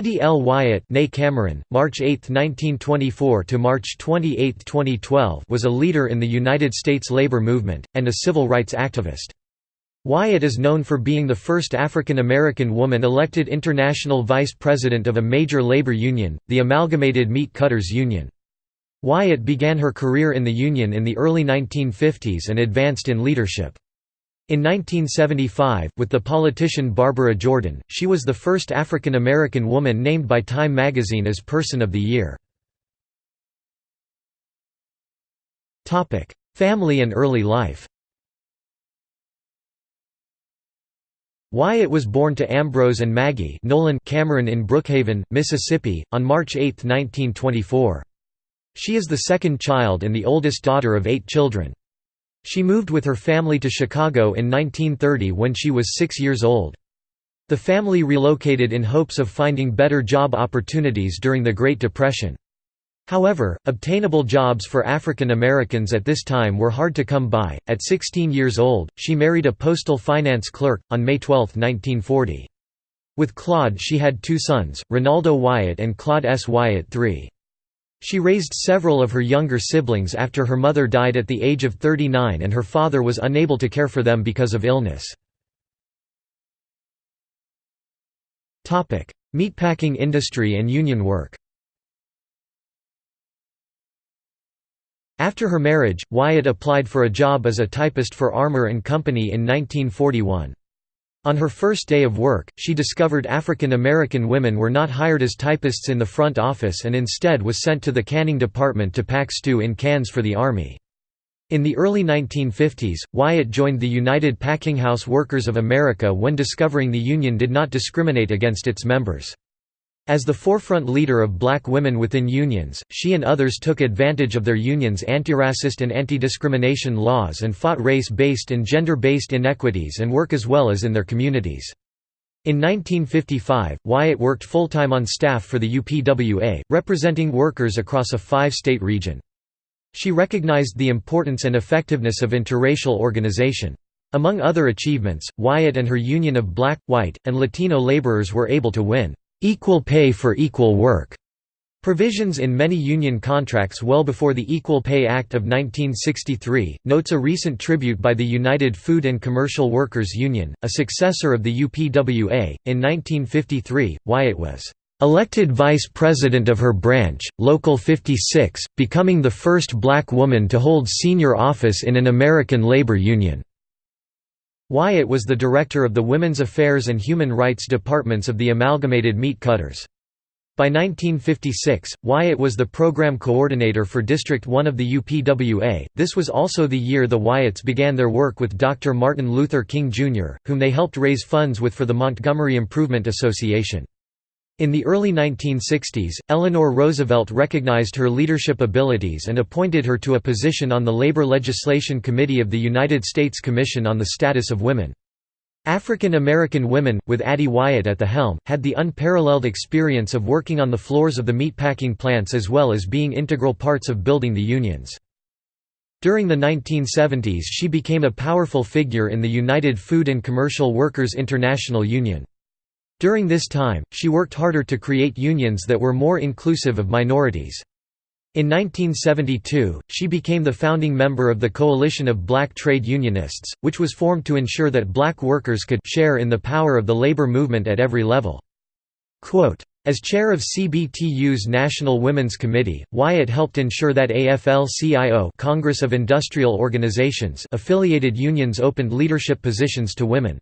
Addie L. Wyatt Cameron, March 8, 1924 to March 28, 2012 was a leader in the United States labor movement, and a civil rights activist. Wyatt is known for being the first African American woman elected international vice president of a major labor union, the Amalgamated Meat Cutters Union. Wyatt began her career in the union in the early 1950s and advanced in leadership. In 1975, with the politician Barbara Jordan, she was the first African American woman named by Time magazine as Person of the Year. Family and early life Wyatt was born to Ambrose and Maggie Nolan Cameron in Brookhaven, Mississippi, on March 8, 1924. She is the second child and the oldest daughter of eight children. She moved with her family to Chicago in 1930 when she was six years old. The family relocated in hopes of finding better job opportunities during the Great Depression. However, obtainable jobs for African Americans at this time were hard to come by. At 16 years old, she married a postal finance clerk, on May 12, 1940. With Claude she had two sons, Renaldo Wyatt and Claude S. Wyatt III. She raised several of her younger siblings after her mother died at the age of 39 and her father was unable to care for them because of illness. Meatpacking industry and union work After her marriage, Wyatt applied for a job as a typist for Armour & Company in 1941. On her first day of work, she discovered African American women were not hired as typists in the front office and instead was sent to the canning department to pack stew in cans for the Army. In the early 1950s, Wyatt joined the United Packing House Workers of America when discovering the union did not discriminate against its members. As the forefront leader of black women within unions, she and others took advantage of their unions' antiracist and anti-discrimination laws and fought race-based and gender-based inequities and work as well as in their communities. In 1955, Wyatt worked full-time on staff for the UPWA, representing workers across a five-state region. She recognized the importance and effectiveness of interracial organization. Among other achievements, Wyatt and her union of black, white, and Latino laborers were able to win Equal pay for equal work Provisions in many union contracts well before the Equal Pay Act of 1963, notes a recent tribute by the United Food and Commercial Workers Union, a successor of the UPWA. In 1953, Wyatt was elected vice president of her branch, Local 56, becoming the first black woman to hold senior office in an American labor union. Wyatt was the director of the Women's Affairs and Human Rights departments of the Amalgamated Meat Cutters. By 1956, Wyatt was the program coordinator for District 1 of the UPWA. This was also the year the Wyatts began their work with Dr. Martin Luther King Jr., whom they helped raise funds with for the Montgomery Improvement Association. In the early 1960s, Eleanor Roosevelt recognized her leadership abilities and appointed her to a position on the Labor Legislation Committee of the United States Commission on the Status of Women. African American women, with Addie Wyatt at the helm, had the unparalleled experience of working on the floors of the meatpacking plants as well as being integral parts of building the unions. During the 1970s she became a powerful figure in the United Food and Commercial Workers International Union. During this time, she worked harder to create unions that were more inclusive of minorities. In 1972, she became the founding member of the Coalition of Black Trade Unionists, which was formed to ensure that black workers could share in the power of the labor movement at every level. Quote, as chair of CBTU's National Women's Committee, Wyatt helped ensure that AFL-CIO Congress of Industrial Organizations affiliated unions opened leadership positions to women.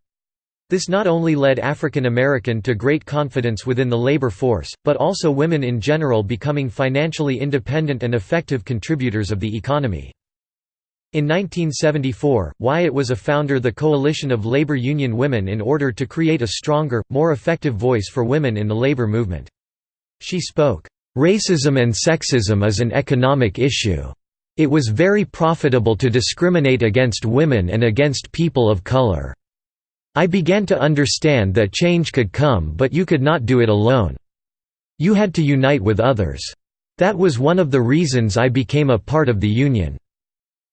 This not only led African American to great confidence within the labor force, but also women in general becoming financially independent and effective contributors of the economy. In 1974, Wyatt was a founder the Coalition of Labor Union Women in order to create a stronger, more effective voice for women in the labor movement. She spoke, "...racism and sexism is an economic issue. It was very profitable to discriminate against women and against people of color." I began to understand that change could come but you could not do it alone. You had to unite with others. That was one of the reasons I became a part of the union.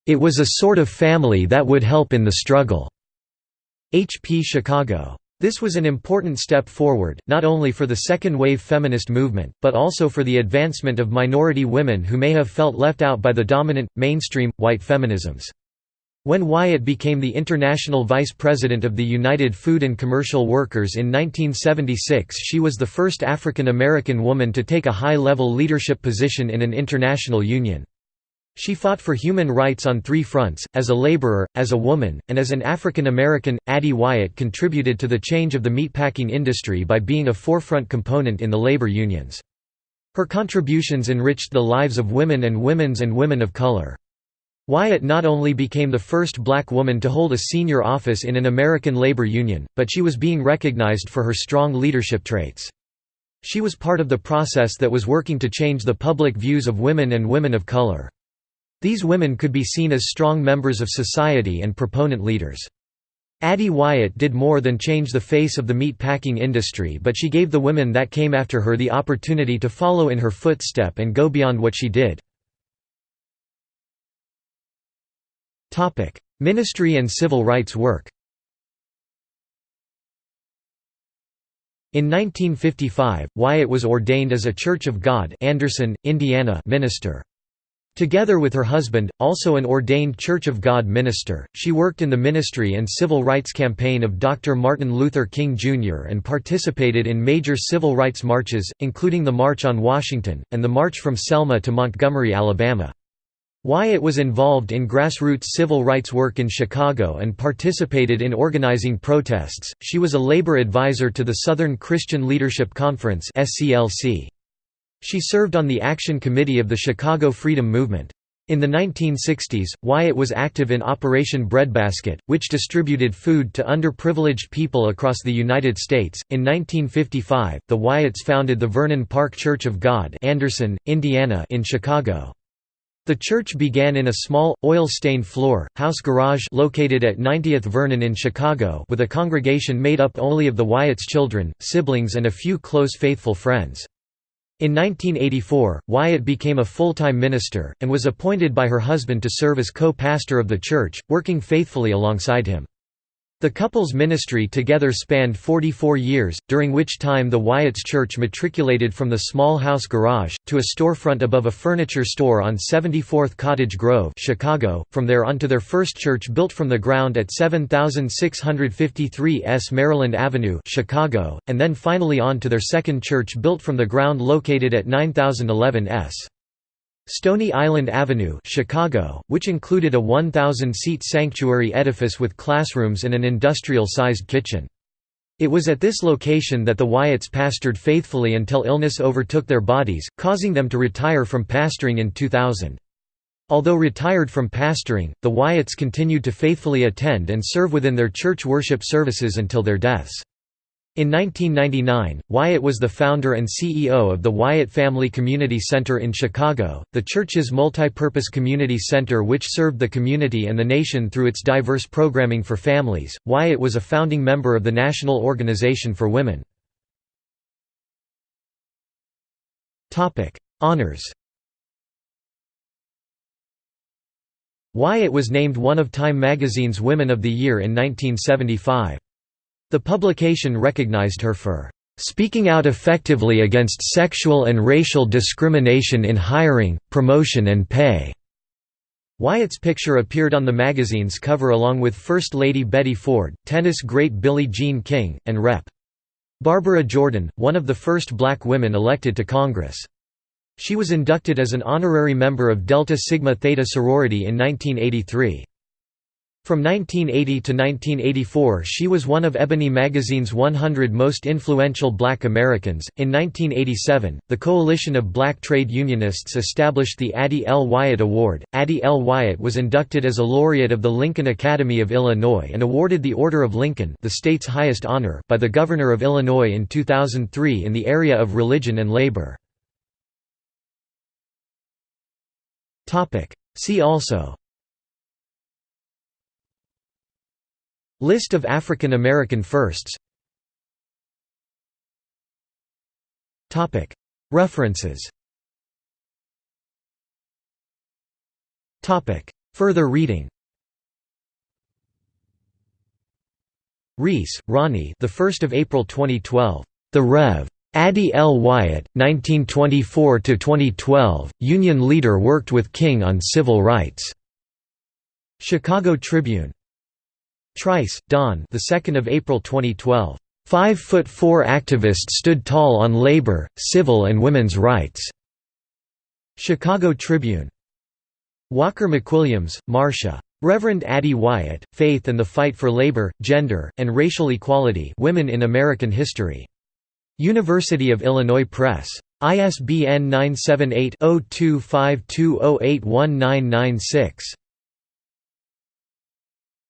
It was a sort of family that would help in the struggle." H. P. Chicago This was an important step forward, not only for the second-wave feminist movement, but also for the advancement of minority women who may have felt left out by the dominant, mainstream, white feminisms. When Wyatt became the international vice president of the United Food and Commercial Workers in 1976 she was the first African American woman to take a high-level leadership position in an international union. She fought for human rights on three fronts, as a laborer, as a woman, and as an African American. Addie Wyatt contributed to the change of the meatpacking industry by being a forefront component in the labor unions. Her contributions enriched the lives of women and women's and women of color. Wyatt not only became the first black woman to hold a senior office in an American labor union, but she was being recognized for her strong leadership traits. She was part of the process that was working to change the public views of women and women of color. These women could be seen as strong members of society and proponent leaders. Addie Wyatt did more than change the face of the meat packing industry but she gave the women that came after her the opportunity to follow in her footstep and go beyond what she did. Ministry and civil rights work In 1955, Wyatt was ordained as a Church of God Anderson, Indiana minister. Together with her husband, also an ordained Church of God minister, she worked in the ministry and civil rights campaign of Dr. Martin Luther King Jr. and participated in major civil rights marches, including the March on Washington, and the March from Selma to Montgomery, Alabama. Wyatt was involved in grassroots civil rights work in Chicago and participated in organizing protests. She was a labor advisor to the Southern Christian Leadership Conference (SCLC). She served on the Action Committee of the Chicago Freedom Movement. In the 1960s, Wyatt was active in Operation Breadbasket, which distributed food to underprivileged people across the United States. In 1955, the Wyatts founded the Vernon Park Church of God, Anderson, Indiana, in Chicago. The church began in a small, oil-stained floor, house garage located at 90th Vernon in Chicago with a congregation made up only of the Wyatts' children, siblings and a few close faithful friends. In 1984, Wyatt became a full-time minister, and was appointed by her husband to serve as co-pastor of the church, working faithfully alongside him. The couple's ministry together spanned 44 years, during which time the Wyatt's church matriculated from the small house garage, to a storefront above a furniture store on 74th Cottage Grove Chicago, from there on to their first church built from the ground at 7653 S. Maryland Avenue Chicago, and then finally on to their second church built from the ground located at 9011 S. Stony Island Avenue Chicago, which included a 1,000-seat sanctuary edifice with classrooms and an industrial-sized kitchen. It was at this location that the Wyatts pastored faithfully until illness overtook their bodies, causing them to retire from pastoring in 2000. Although retired from pastoring, the Wyatts continued to faithfully attend and serve within their church worship services until their deaths. In 1999, Wyatt was the founder and CEO of the Wyatt Family Community Center in Chicago, the church's multi-purpose community center which served the community and the nation through its diverse programming for families. Wyatt was a founding member of the National Organization for Women. Topic: Honors. Wyatt was named one of Time magazine's Women of the Year in 1975. The publication recognized her for "...speaking out effectively against sexual and racial discrimination in hiring, promotion and pay." Wyatt's picture appeared on the magazine's cover along with First Lady Betty Ford, tennis great Billie Jean King, and Rep. Barbara Jordan, one of the first black women elected to Congress. She was inducted as an honorary member of Delta Sigma Theta sorority in 1983. From 1980 to 1984, she was one of Ebony magazine's 100 most influential black Americans. In 1987, the Coalition of Black Trade Unionists established the Addie L. Wyatt Award. Addie L. Wyatt was inducted as a laureate of the Lincoln Academy of Illinois and awarded the Order of Lincoln, the state's highest honor, by the Governor of Illinois in 2003 in the area of religion and labor. Topic: See also List of African American firsts References Further reading Rees, Ronnie. The 1st of April 2012. The Rev. Addie L. Wyatt, 1924 to 2012. Union leader worked with King on civil rights. Chicago Tribune. Trice, Dawn. The 2nd of April 2012. Five foot four activist stood tall on labor, civil and women's rights. Chicago Tribune. Walker McWilliams, Marcia. Reverend Addie Wyatt, Faith and the Fight for Labor, Gender, and Racial Equality Women in American History. University of Illinois Press. ISBN 978 0252081996.